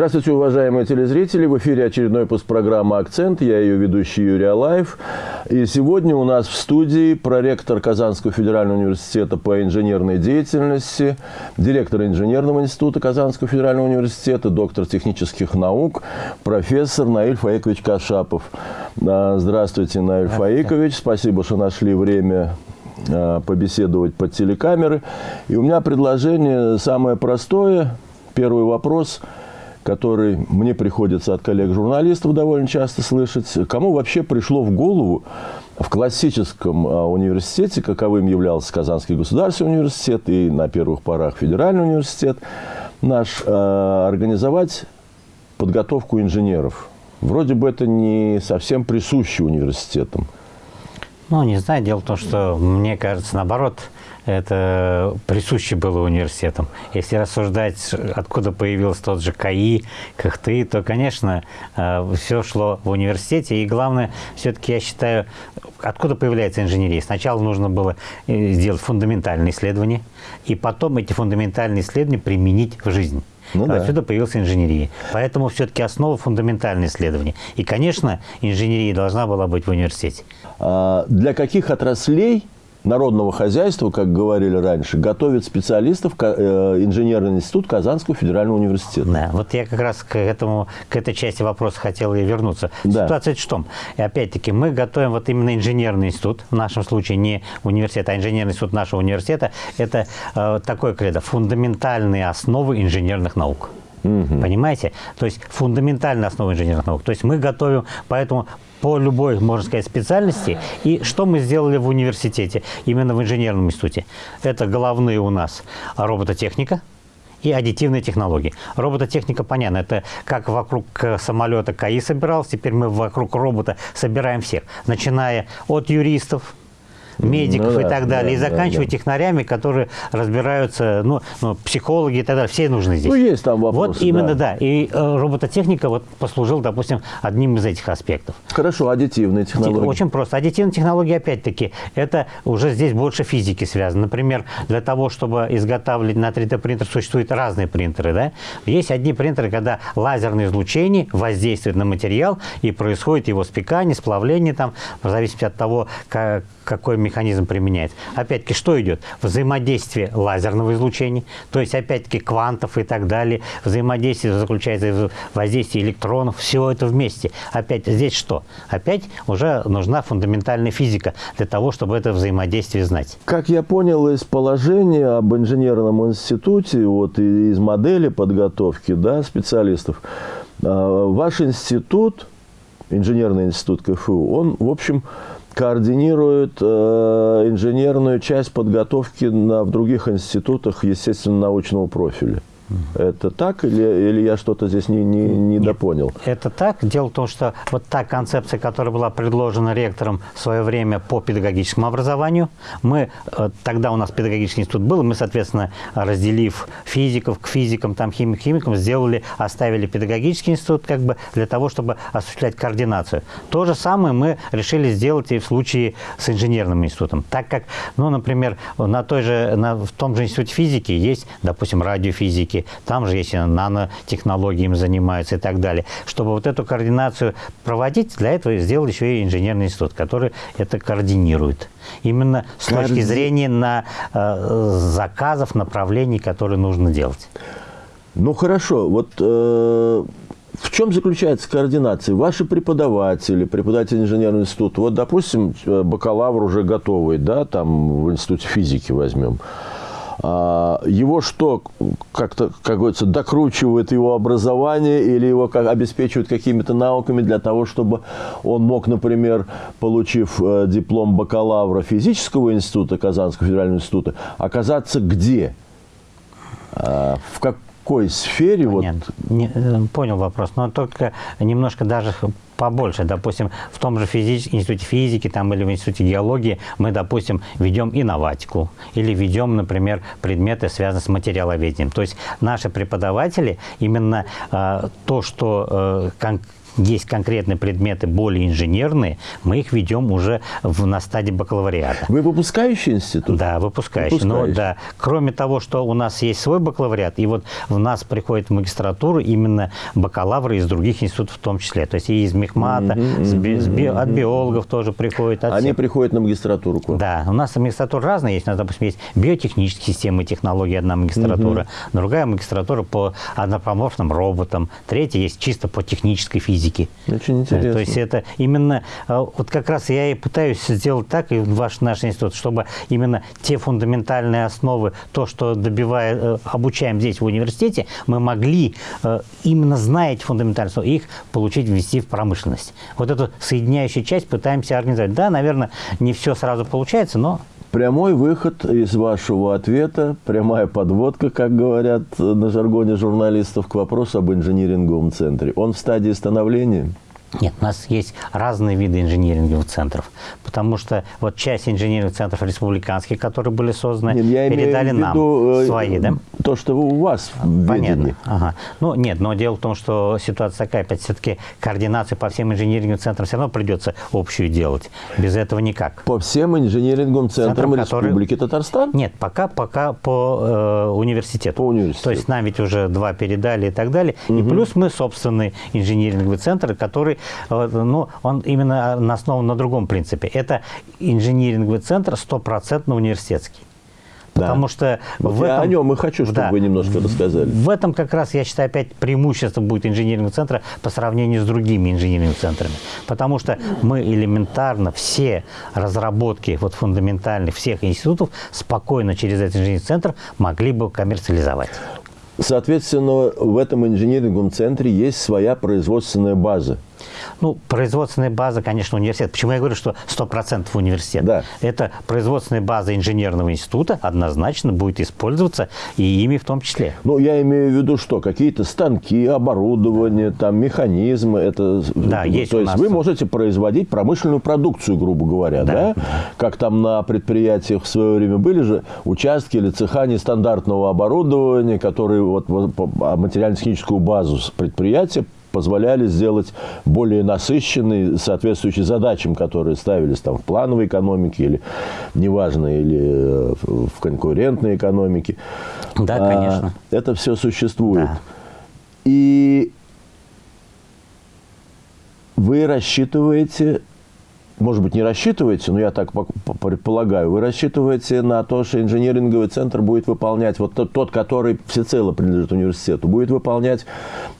Здравствуйте, уважаемые телезрители. В эфире очередной выпуск программы «Акцент». Я ее ведущий Юрий Алаев. И сегодня у нас в студии проректор Казанского федерального университета по инженерной деятельности, директор инженерного института Казанского федерального университета, доктор технических наук, профессор Наиль Фаикович Кашапов. Здравствуйте, Наиль Здравствуйте. Фаикович. Спасибо, что нашли время а, побеседовать под телекамеры. И у меня предложение самое простое. Первый вопрос – который мне приходится от коллег-журналистов довольно часто слышать. Кому вообще пришло в голову в классическом а, университете, каковым являлся Казанский государственный университет и на первых порах Федеральный университет наш, а, организовать подготовку инженеров? Вроде бы это не совсем присуще университетам. Ну, не знаю. Дело в том, что мне кажется, наоборот, это присуще было университетам. Если рассуждать, откуда появился тот же КАИ, КХТИ, то, конечно, э, все шло в университете. И главное, все-таки я считаю, откуда появляется инженерия. Сначала нужно было э, сделать фундаментальные исследования, и потом эти фундаментальные исследования применить в жизнь. Ну, Отсюда да. появилась инженерия. Поэтому все-таки основа фундаментальные исследования. И, конечно, инженерия должна была быть в университете. А для каких отраслей народного хозяйства, как говорили раньше, готовит специалистов э, инженерный институт Казанского федерального университета. Да, вот я как раз к, этому, к этой части вопроса хотел и вернуться. Да. Ситуация в том, и опять-таки мы готовим вот именно инженерный институт, в нашем случае не университет, а инженерный институт нашего университета, это э, такое кредо, фундаментальные основы инженерных наук. Угу. Понимаете? То есть фундаментальная основа инженерных наук. То есть мы готовим, поэтому по любой, можно сказать, специальности. И что мы сделали в университете, именно в инженерном институте? Это головные у нас робототехника и аддитивные технологии. Робототехника, понятно, это как вокруг самолета КАИ собирался, теперь мы вокруг робота собираем всех, начиная от юристов, медиков ну, и так далее, да, и заканчивая да, да. технарями, которые разбираются, ну, ну, психологи и так далее, все нужны здесь. Ну, есть там вопросы, Вот именно, да. да. И э, робототехника вот послужил, допустим, одним из этих аспектов. Хорошо, аддитивные технологии. Очень просто. Аддитивные технологии, опять-таки, это уже здесь больше физики связано. Например, для того, чтобы изготавливать на 3D принтер, существуют разные принтеры, да? Есть одни принтеры, когда лазерное излучение воздействует на материал, и происходит его спекание, сплавление там, в зависимости от того, как, какой механизм применяется. Опять-таки, что идет? Взаимодействие лазерного излучения, то есть, опять-таки, квантов и так далее. Взаимодействие заключается в воздействии электронов. Все это вместе. Опять здесь что? Опять уже нужна фундаментальная физика для того, чтобы это взаимодействие знать. Как я понял из положения об инженерном институте, вот из модели подготовки да, специалистов, а, ваш институт, инженерный институт КФУ, он, в общем, координирует э, инженерную часть подготовки на, в других институтах естественно-научного профиля. Это так или, или я что-то здесь не, не, не Нет, допонял? Это так. Дело в том, что вот та концепция, которая была предложена ректором в свое время по педагогическому образованию, мы, э, тогда у нас педагогический институт был, мы, соответственно, разделив физиков к физикам, там, химик, химикам, сделали, оставили педагогический институт как бы для того, чтобы осуществлять координацию. То же самое мы решили сделать и в случае с инженерным институтом. Так как, ну, например, на той же, на, в том же институте физики есть, допустим, радиофизики, там же есть нанотехнологии им занимаются и так далее. Чтобы вот эту координацию проводить, для этого сделал еще и инженерный институт, который это координирует. Именно с Коорди... точки зрения на э, заказов, направлений, которые нужно делать. Ну хорошо, вот э, в чем заключается координация? Ваши преподаватели, преподаватели инженерного института, вот, допустим, э, бакалавр уже готовый, да, там в институте физики возьмем. А, его что, как-то, как говорится, докручивает его образование или его как, обеспечивают какими-то науками для того, чтобы он мог, например, получив э, диплом бакалавра физического института, Казанского федерального института, оказаться где? А, в как, какой сфере? Понятно. Вот... Не, э, понял вопрос, но только немножко даже побольше. Допустим, в том же физич... институте физики там, или в институте геологии мы, допустим, ведем инноватику или ведем, например, предметы, связанные с материаловедением. То есть наши преподаватели именно э, то, что э, есть конкретные предметы более инженерные, мы их ведем уже в, на стадии бакалавриата. Вы выпускающий институт? Да, выпускающий. выпускающий. Но, да, кроме того, что у нас есть свой бакалавриат, и вот в нас приходит в магистратуру именно бакалавры из других институтов в том числе. То есть и из Мехмата, mm-hmm, с би, с би, от биологов тоже приходят. От Они всех. приходят на магистратуру? Да, у нас магистратура разная есть. У нас, допустим, есть биотехнические системы и технологии, одна магистратура, mm-hmm. другая магистратура по однопоморфным роботам, третья есть чисто по технической физике. Очень интересно. То есть это именно, э, вот как раз я и пытаюсь сделать так, и ваш наш институт, чтобы именно те фундаментальные основы, то, что добивая, э, обучаем здесь в университете, мы могли, э, именно зная эти фундаментальные основы, их получить, ввести в промышленность. Вот эту соединяющую часть пытаемся организовать. Да, наверное, не все сразу получается, но Прямой выход из вашего ответа, прямая подводка, как говорят на жаргоне журналистов, к вопросу об инжиниринговом центре. Он в стадии становления? Нет, у нас есть разные виды инжиниринговых центров, потому что вот часть инженерных центров республиканских, которые были созданы, нет, я передали нам виду, э, свои, да? То, что у вас Понятно. Ага. Ну, нет, но дело в том, что ситуация такая, опять все-таки координацию по всем инжиниринговым центрам все равно придется общую делать. Без этого никак. По всем инжиниринговым центрам, центрам Республики которые... Татарстан? Нет, пока, пока по э, университету. По университету. То есть нам ведь уже два передали и так далее. Угу. И плюс мы собственный инжиниринговый центр, который ну, он именно основан на другом принципе. Это инжиниринговый центр стопроцентно университетский. Да. Потому что вот в я этом, о нем и хочу, чтобы да, вы немножко рассказали. В этом как раз, я считаю, опять преимущество будет инженерного центра по сравнению с другими инженерными центрами. Потому что мы элементарно все разработки вот фундаментальных всех институтов спокойно через этот инженерный центр могли бы коммерциализовать. Соответственно, в этом инженерном центре есть своя производственная база. Ну, производственная база, конечно, университет. Почему я говорю, что 100% университет? Да. Это производственная база инженерного института однозначно будет использоваться и ими в том числе. Ну, я имею в виду, что какие-то станки, оборудование, там, механизмы. Это, да, есть То есть вы можете производить промышленную продукцию, грубо говоря, да? да? Как там на предприятиях в свое время были же участки или цеха нестандартного оборудования, которые вот, вот материально-техническую базу предприятия позволяли сделать более насыщенный, соответствующий задачам, которые ставились там в плановой экономике или, неважно, или э, в конкурентной экономике. Да, а, конечно. Это все существует. Да. И вы рассчитываете может быть, не рассчитываете, но я так предполагаю, вы рассчитываете на то, что инженеринговый центр будет выполнять, вот тот, тот который всецело принадлежит университету, будет выполнять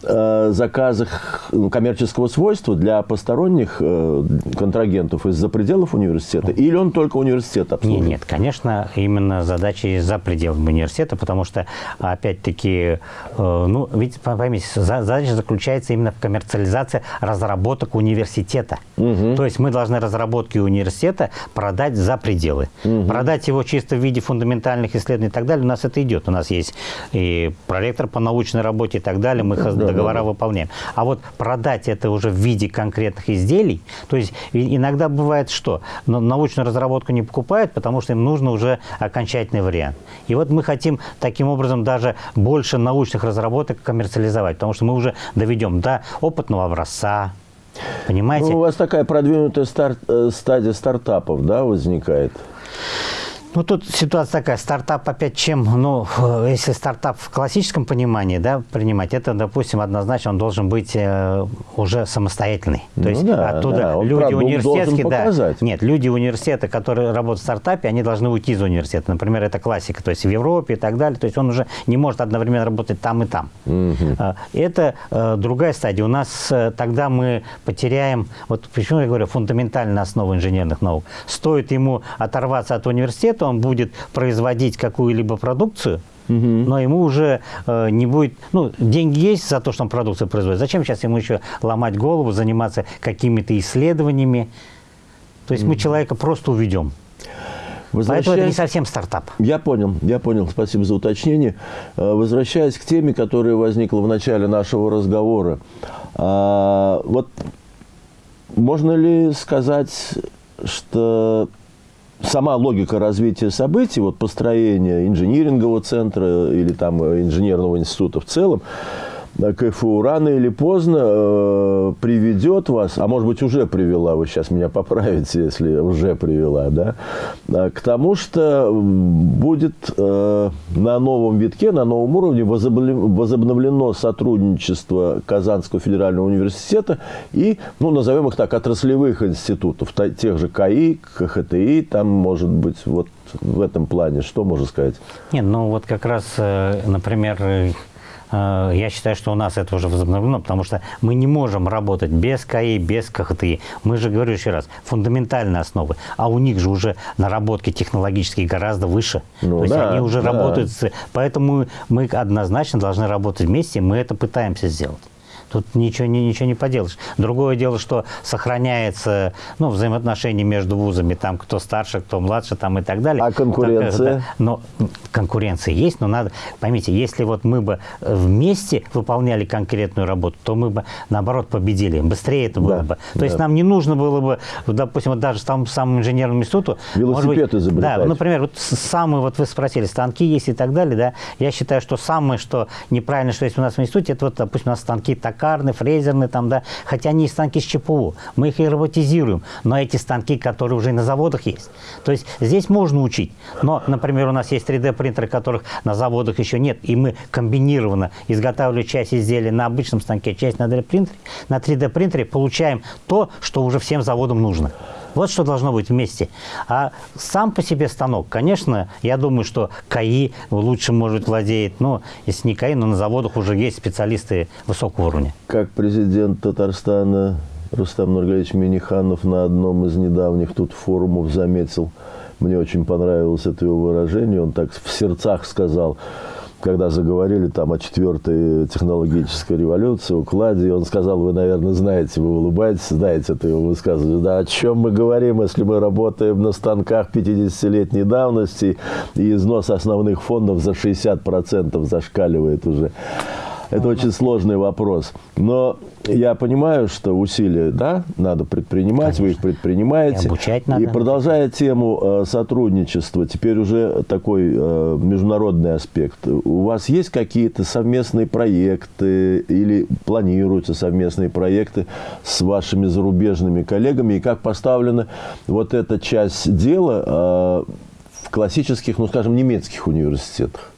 э, заказы ну, коммерческого свойства для посторонних э, контрагентов из-за пределов университета, или он только университет обслуживает? Нет, нет, конечно, именно задачи за пределами университета, потому что, опять-таки, э, ну, ведь, поймите, задача заключается именно в коммерциализации разработок университета. Угу. То есть мы должны разработки университета продать за пределы. Угу. Продать его чисто в виде фундаментальных исследований и так далее, у нас это идет. У нас есть и проректор по научной работе и так далее, мы да, договора да, да. выполняем. А вот продать это уже в виде конкретных изделий, то есть иногда бывает что? Научную разработку не покупают, потому что им нужно уже окончательный вариант. И вот мы хотим таким образом даже больше научных разработок коммерциализовать, потому что мы уже доведем до опытного образца, Понимаете? Ну, у вас такая продвинутая старт, э, стадия стартапов, да, возникает? Ну, тут ситуация такая. Стартап опять чем? Ну, если стартап в классическом понимании, да, принимать, это, допустим, однозначно он должен быть э, уже самостоятельный. То ну, есть да, оттуда да. Он, люди университетские, да. Нет, люди университета, которые работают в стартапе, они должны уйти из университета. Например, это классика, то есть в Европе и так далее. То есть он уже не может одновременно работать там и там. Угу. Это э, другая стадия. У нас э, тогда мы потеряем, вот почему я говорю, фундаментальную основу инженерных наук. Стоит ему оторваться от университета, что он будет производить какую-либо продукцию, но ему уже э, не будет... Ну, деньги есть за то, что он продукцию производит. Зачем сейчас ему еще ломать голову, заниматься какими-то исследованиями? То есть мы человека просто уведем. Поэтому это не совсем стартап. Я понял, я понял. Спасибо за уточнение. Э, возвращаясь к теме, которая возникла в начале нашего разговора. А, вот можно ли сказать, что сама логика развития событий, вот построение инжинирингового центра или там инженерного института в целом, КФУ. Рано или поздно э, приведет вас, а может быть уже привела, вы сейчас меня поправите, если уже привела, да, э, к тому, что будет э, на новом витке, на новом уровне возобновлено сотрудничество Казанского федерального университета и, ну, назовем их так, отраслевых институтов, тех же КАИ, КХТИ, там, может быть, вот в этом плане, что можно сказать? Нет, ну вот как раз, э, например, я считаю, что у нас это уже возобновлено, потому что мы не можем работать без КАИ, без КХТИ. Мы же, говорю еще раз, фундаментальные основы. А у них же уже наработки технологические гораздо выше. Ну, То есть да, они уже да. работают. С... Поэтому мы однозначно должны работать вместе, мы это пытаемся сделать. Тут ничего, ничего не поделаешь. Другое дело, что сохраняется ну, взаимоотношения между вузами, там кто старше, кто младше там, и так далее. А конкуренция? Так, но конкуренция есть, но надо, поймите, если вот мы бы вместе выполняли конкретную работу, то мы бы, наоборот, победили. Быстрее это было да, бы. То да. есть нам не нужно было бы, допустим, вот даже там самому инженерному институту... Велосипед быть, изобретать. Да, например, вот самые, вот вы спросили, станки есть и так далее, да, я считаю, что самое, что неправильно, что есть у нас в институте, это вот, допустим, у нас станки так токарные, фрезерные, там, да, хотя они станки с ЧПУ, мы их и роботизируем, но эти станки, которые уже на заводах есть. То есть здесь можно учить, но, например, у нас есть 3D-принтеры, которых на заводах еще нет, и мы комбинированно изготавливаем часть изделия на обычном станке, часть на 3D-принтере, на 3D-принтере получаем то, что уже всем заводам нужно. Вот что должно быть вместе. А сам по себе станок, конечно, я думаю, что КАИ лучше, может, владеет. Но если не КАИ, но на заводах уже есть специалисты высокого уровня. Как президент Татарстана Рустам Нургалевич Миниханов на одном из недавних тут форумов заметил, мне очень понравилось это его выражение, он так в сердцах сказал – когда заговорили там о четвертой технологической революции, укладе, он сказал, вы, наверное, знаете, вы улыбаетесь, знаете это его высказывание, да, о чем мы говорим, если мы работаем на станках 50-летней давности, и износ основных фондов за 60% зашкаливает уже. Это очень сложный вопрос. Но я понимаю, что усилия, да, надо предпринимать, Конечно. вы их предпринимаете. И обучать надо. И продолжая тему э, сотрудничества, теперь уже такой э, международный аспект. У вас есть какие-то совместные проекты или планируются совместные проекты с вашими зарубежными коллегами? И как поставлена вот эта часть дела э, в классических, ну, скажем, немецких университетах?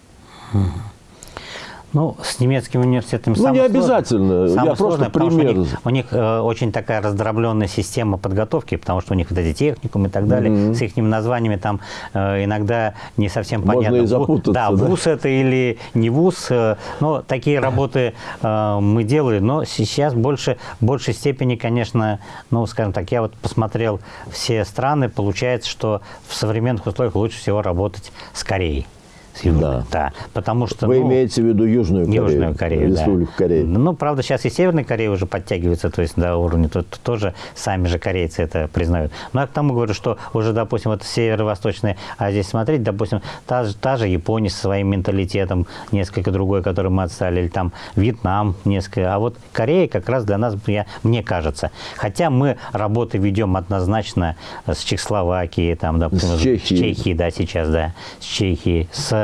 Ну, с немецкими университетами Ну, не обязательно. Самое Я сложное, просто пример. У них, у них э, очень такая раздробленная система подготовки, потому что у них вот эти техникумы и так далее, mm -hmm. с их названиями там э, иногда не совсем Можно понятно. Можно и запутаться. Да, да, вуз это или не вуз. Э, но такие работы э, мы делали. Но сейчас больше, в большей степени, конечно, ну, скажем так, я вот посмотрел все страны, получается, что в современных условиях лучше всего работать с Кореей с Южной. Да. да. Потому что, Вы ну, имеете в виду Южную Корею? Южную Корею, Республику да. Корея. Ну, правда, сейчас и Северная Корея уже подтягивается, то есть до уровня, тут тоже сами же корейцы это признают. Но я к тому говорю, что уже, допустим, вот северо-восточная Азия смотреть, допустим, та, та же Япония со своим менталитетом, несколько другой, который мы отстали, или там Вьетнам несколько. А вот Корея как раз для нас, я, мне кажется. Хотя мы работы ведем однозначно с Чехословакией, там, допустим, с Чехией. с Чехией, да, сейчас, да, с Чехией, с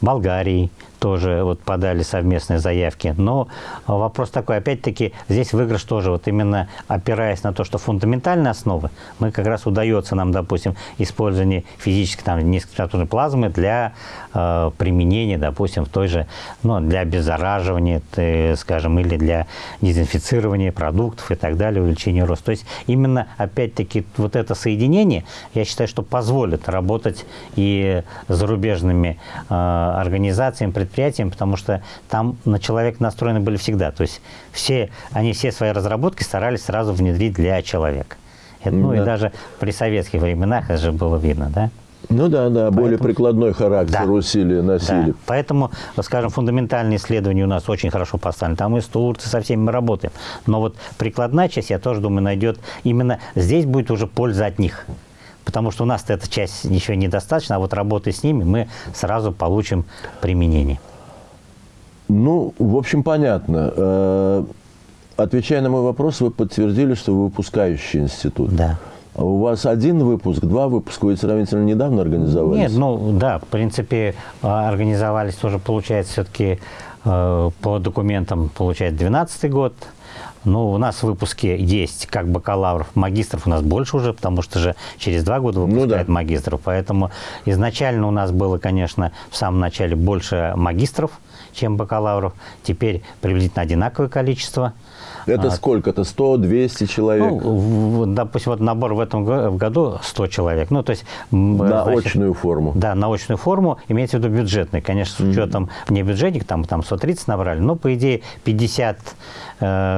Болгарии, тоже вот подали совместные заявки. Но вопрос такой, опять-таки, здесь выигрыш тоже, вот именно опираясь на то, что фундаментальные основы, мы как раз удается нам, допустим, использование физической там, низкотемпературной плазмы для э, применения, допустим, в той же, ну, для обеззараживания, ты, скажем, или для дезинфицирования продуктов и так далее, увеличения роста. То есть именно, опять-таки, вот это соединение, я считаю, что позволит работать и зарубежными э, организациями, предприятиям, потому что там на человека настроены были всегда. То есть все, они все свои разработки старались сразу внедрить для человека. Это, ну да. и даже при советских временах это же было видно, да? Ну да, да, Поэтому, более прикладной характер да, усилия носили. Да. Поэтому, скажем, фундаментальные исследования у нас очень хорошо поставлены. Там и с Турцией со всеми мы работаем. Но вот прикладная часть, я тоже думаю, найдет именно здесь будет уже польза от них потому что у нас эта часть еще недостаточно, а вот работая с ними мы сразу получим применение. Ну, в общем, понятно. Э, отвечая на мой вопрос, вы подтвердили, что вы выпускающий институт. Да. А у вас один выпуск, два выпуска, вы сравнительно недавно организовались? Нет, ну да, в принципе, а, организовались тоже, получается, все-таки по документам получает 12 год, ну, у нас в выпуске есть как бакалавров, магистров у нас больше уже, потому что же через два года выпускают ну, да. магистров. Поэтому изначально у нас было, конечно, в самом начале больше магистров, чем бакалавров. Теперь приблизительно одинаковое количество. Это а, сколько-то? 100, 200 человек? Ну, допустим, вот набор в этом году 100 человек. Ну, то есть... На значит, очную форму? Да, на очную форму, имеется в виду бюджетный. Конечно, с учетом mm-hmm. не бюджетник, там, там 130 набрали, но, по идее, 50 э,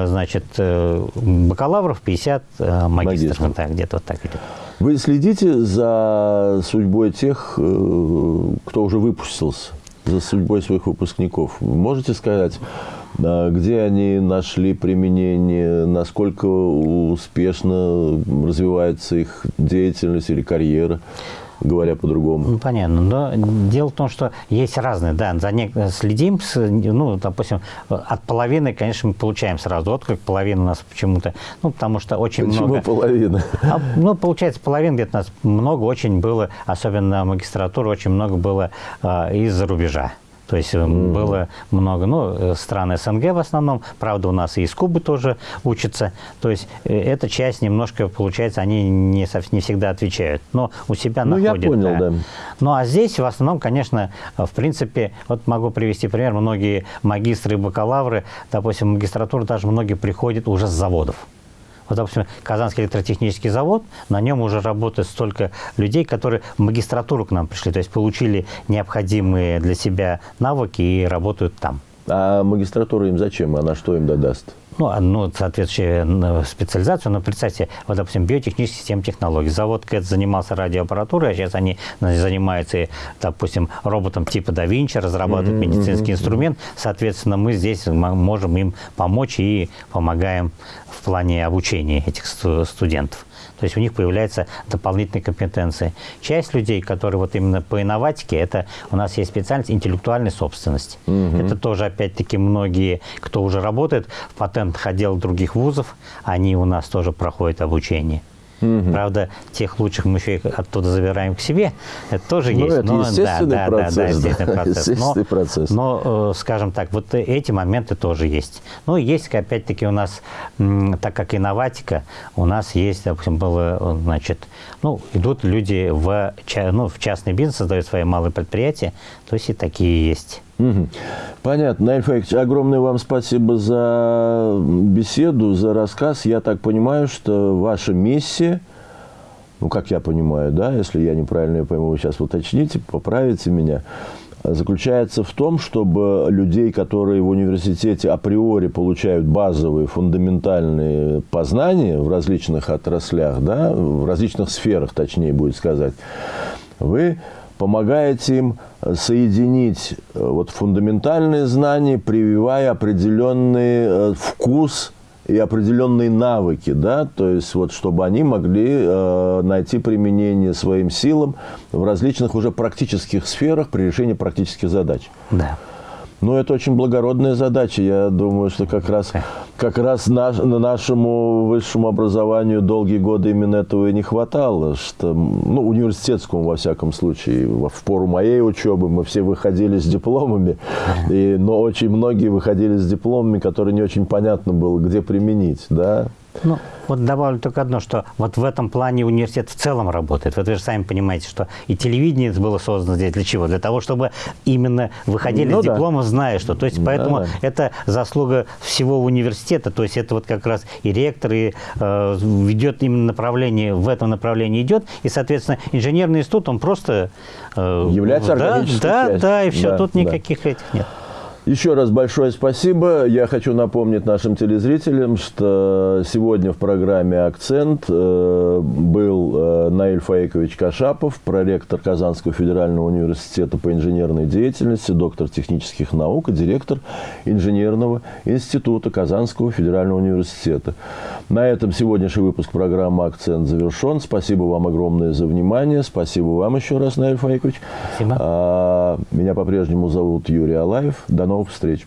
значит, э, бакалавров, 50 э, магистров. Вот так, где-то вот так идет. Вы следите за судьбой тех, кто уже выпустился, за судьбой своих выпускников? Можете сказать, где они нашли применение, насколько успешно развивается их деятельность или карьера говоря по-другому. Ну, понятно. Но дело в том, что есть разные, да, за не... следим, с, ну, допустим, от половины, конечно, мы получаем сразу отклик, половина у нас почему-то, ну, потому что очень Почему много... Почему половина? А, ну, получается, половина где-то нас много очень было, особенно магистратура, очень много было а, из-за рубежа. То есть mm. было много, ну, э, стран СНГ в основном, правда, у нас и из Кубы тоже учатся. То есть э, эта часть немножко, получается, они не, не всегда отвечают, но у себя ну, находят. я понял, да. да. Ну, а здесь в основном, конечно, в принципе, вот могу привести пример, многие магистры и бакалавры, допустим, в магистратуру даже многие приходят уже с заводов. Вот, допустим, Казанский электротехнический завод, на нем уже работает столько людей, которые в магистратуру к нам пришли, то есть получили необходимые для себя навыки и работают там. А магистратура им зачем? Она что им додаст? Ну, одну соответствующую специализацию, но представьте, вот, допустим, биотехнические системы технологий. Завод КЭТ занимался радиоаппаратурой, а сейчас они занимаются, допустим, роботом типа да Винчи, разрабатывают mm -hmm, медицинский mm -hmm. инструмент. Соответственно, мы здесь можем им помочь и помогаем в плане обучения этих студентов. То есть у них появляются дополнительные компетенции. Часть людей, которые вот именно по инноватике, это у нас есть специальность интеллектуальной собственности. Угу. Это тоже, опять-таки, многие, кто уже работает в патентных отделах других вузов, они у нас тоже проходят обучение. Угу. Правда, тех лучших мы еще оттуда забираем к себе. Это тоже ну, есть. Это но, естественный да, процесс. Да, да, естественный процесс. Естественный но, процесс. но, э, скажем так, вот эти моменты тоже есть. Ну, есть, опять-таки, у нас, так как инноватика, у нас есть, допустим, было, значит, ну, идут люди в, ну, в частный бизнес, создают свои малые предприятия, то есть и такие есть. Угу. Понятно. Наиль огромное вам спасибо за беседу, за рассказ. Я так понимаю, что ваша миссия, ну, как я понимаю, да, если я неправильно ее пойму, вы сейчас уточните, поправите меня, заключается в том, чтобы людей, которые в университете априори получают базовые, фундаментальные познания в различных отраслях, да, в различных сферах, точнее будет сказать, вы помогаете им соединить э, вот фундаментальные знания, прививая определенный э, вкус и определенные навыки, да, то есть вот чтобы они могли э, найти применение своим силам в различных уже практических сферах при решении практических задач. Да. Ну, это очень благородная задача. Я думаю, что как раз, как раз наш, нашему высшему образованию долгие годы именно этого и не хватало. Что, ну, университетскому, во всяком случае. В пору моей учебы мы все выходили с дипломами, и, но очень многие выходили с дипломами, которые не очень понятно было, где применить. Да? Ну, вот добавлю только одно, что вот в этом плане университет в целом работает. Вот вы же сами понимаете, что и телевидение было создано здесь для чего? Для того, чтобы именно выходили ну, с да. диплома, зная что. То есть, поэтому да, да. это заслуга всего университета. То есть, это вот как раз и ректор, и э, ведет именно направление, в этом направлении идет. И, соответственно, инженерный институт, он просто... Э, Является да, органической Да, частью. да, и все, да, тут никаких да. этих нет. Еще раз большое спасибо. Я хочу напомнить нашим телезрителям, что сегодня в программе «Акцент» э, был э, Наиль Фаикович Кашапов, проректор Казанского федерального университета по инженерной деятельности, доктор технических наук и директор инженерного института Казанского федерального университета. На этом сегодняшний выпуск программы «Акцент» завершен. Спасибо вам огромное за внимание. Спасибо вам еще раз, Наиль Фаикович. Спасибо. А, меня по-прежнему зовут Юрий Алаев. До новых встреч.